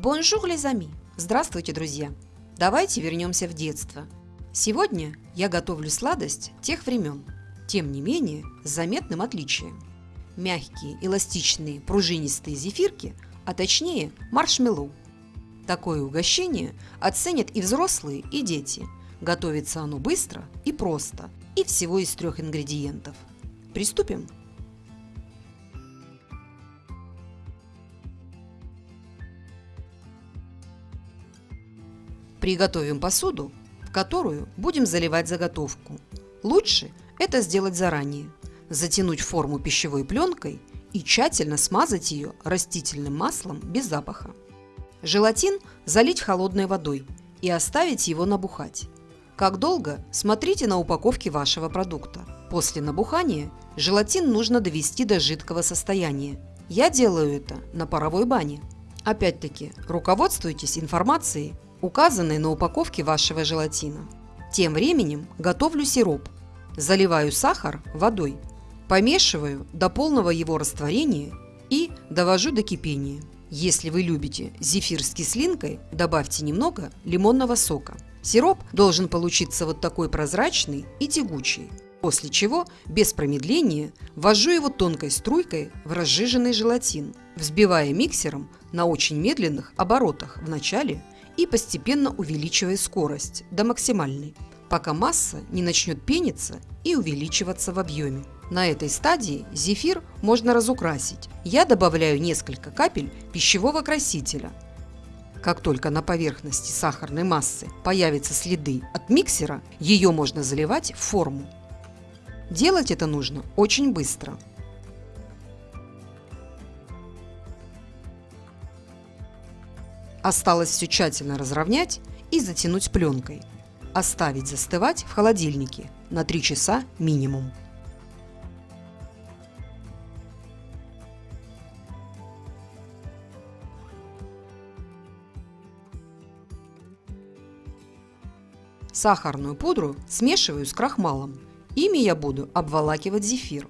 Bonjour, les amis! Здравствуйте, друзья! Давайте вернемся в детство. Сегодня я готовлю сладость тех времен, тем не менее с заметным отличием. Мягкие, эластичные, пружинистые зефирки, а точнее маршмеллоу. Такое угощение оценят и взрослые, и дети. Готовится оно быстро и просто, и всего из трех ингредиентов. Приступим? Приготовим посуду, в которую будем заливать заготовку. Лучше это сделать заранее. Затянуть форму пищевой пленкой и тщательно смазать ее растительным маслом без запаха. Желатин залить холодной водой и оставить его набухать. Как долго, смотрите на упаковке вашего продукта. После набухания желатин нужно довести до жидкого состояния. Я делаю это на паровой бане. Опять-таки, руководствуйтесь информацией указанной на упаковке вашего желатина. Тем временем готовлю сироп. Заливаю сахар водой, помешиваю до полного его растворения и довожу до кипения. Если вы любите зефир с кислинкой, добавьте немного лимонного сока. Сироп должен получиться вот такой прозрачный и тягучий. После чего, без промедления, ввожу его тонкой струйкой в разжиженный желатин, взбивая миксером на очень медленных оборотах в начале и постепенно увеличивая скорость до максимальной, пока масса не начнет пениться и увеличиваться в объеме. На этой стадии зефир можно разукрасить. Я добавляю несколько капель пищевого красителя. Как только на поверхности сахарной массы появятся следы от миксера, ее можно заливать в форму. Делать это нужно очень быстро – Осталось все тщательно разровнять и затянуть пленкой. Оставить застывать в холодильнике на 3 часа минимум. Сахарную пудру смешиваю с крахмалом. Ими я буду обволакивать зефир.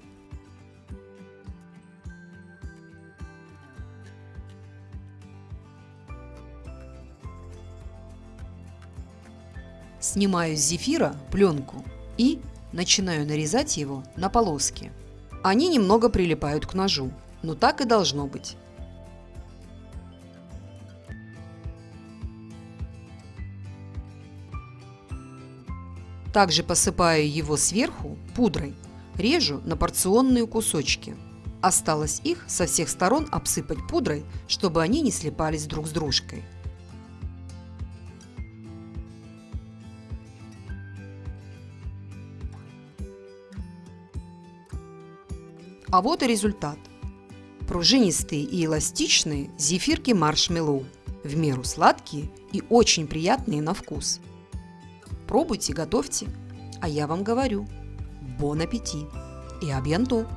Снимаю с зефира пленку и начинаю нарезать его на полоски. Они немного прилипают к ножу, но так и должно быть. Также посыпаю его сверху пудрой, режу на порционные кусочки. Осталось их со всех сторон обсыпать пудрой, чтобы они не слипались друг с дружкой. А вот и результат. Пружинистые и эластичные зефирки маршмеллоу. В меру сладкие и очень приятные на вкус. Пробуйте, готовьте. А я вам говорю, бон аппетит и абьянто!